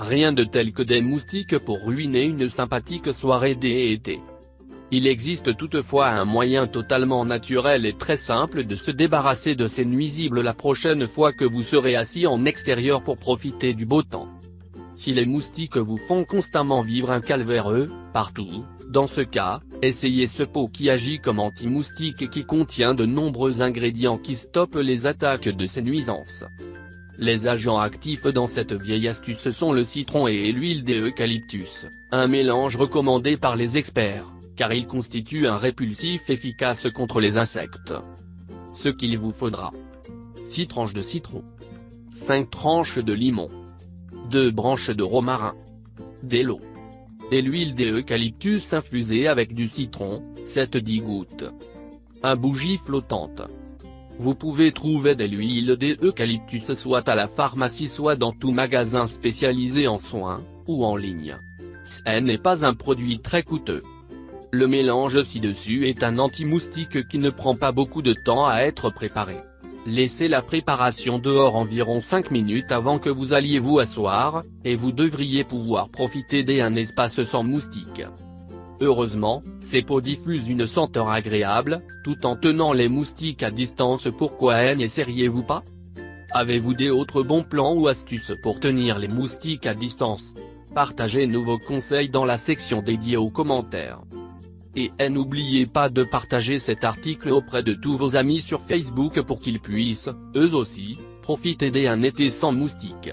Rien de tel que des moustiques pour ruiner une sympathique soirée d'été. Il existe toutefois un moyen totalement naturel et très simple de se débarrasser de ces nuisibles la prochaine fois que vous serez assis en extérieur pour profiter du beau temps. Si les moustiques vous font constamment vivre un calvaire, partout, dans ce cas, essayez ce pot qui agit comme anti-moustique et qui contient de nombreux ingrédients qui stoppent les attaques de ces nuisances. Les agents actifs dans cette vieille astuce sont le citron et l'huile d'eucalyptus, un mélange recommandé par les experts, car il constitue un répulsif efficace contre les insectes. Ce qu'il vous faudra. 6 tranches de citron. 5 tranches de limon. 2 branches de romarin. De l'eau. Et l'huile d'eucalyptus infusée avec du citron, 7-10 gouttes. Un bougie flottante. Vous pouvez trouver de l'huile d'eucalyptus soit à la pharmacie soit dans tout magasin spécialisé en soins, ou en ligne. Ce n'est pas un produit très coûteux. Le mélange ci-dessus est un anti-moustique qui ne prend pas beaucoup de temps à être préparé. Laissez la préparation dehors environ 5 minutes avant que vous alliez vous asseoir, et vous devriez pouvoir profiter d'un espace sans moustiques. Heureusement, ces pots diffusent une senteur agréable, tout en tenant les moustiques à distance pourquoi n'essayeriez-vous pas? Avez-vous des autres bons plans ou astuces pour tenir les moustiques à distance? Partagez nous vos conseils dans la section dédiée aux commentaires. Et n'oubliez pas de partager cet article auprès de tous vos amis sur Facebook pour qu'ils puissent, eux aussi, profiter d'un été sans moustiques.